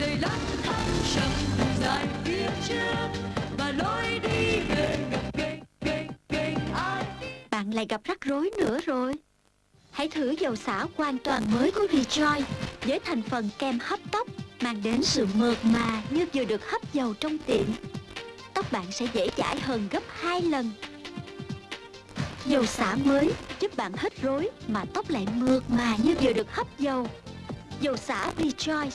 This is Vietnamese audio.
đầy lắm thăng trầm dài phía trước và lối đi về gặp gành gành gành ai. Bạn lại gặp rắc rối nữa rồi. Hãy thử dầu xả hoàn toàn mới của Rejoice Với thành phần kem hấp tóc Mang đến sự mượt mà như vừa được hấp dầu trong tiệm. Tóc bạn sẽ dễ chải hơn gấp 2 lần. Dầu xả mới giúp bạn hết rối Mà tóc lại mượt mà như vừa được hấp dầu. Dầu xả Rejoice.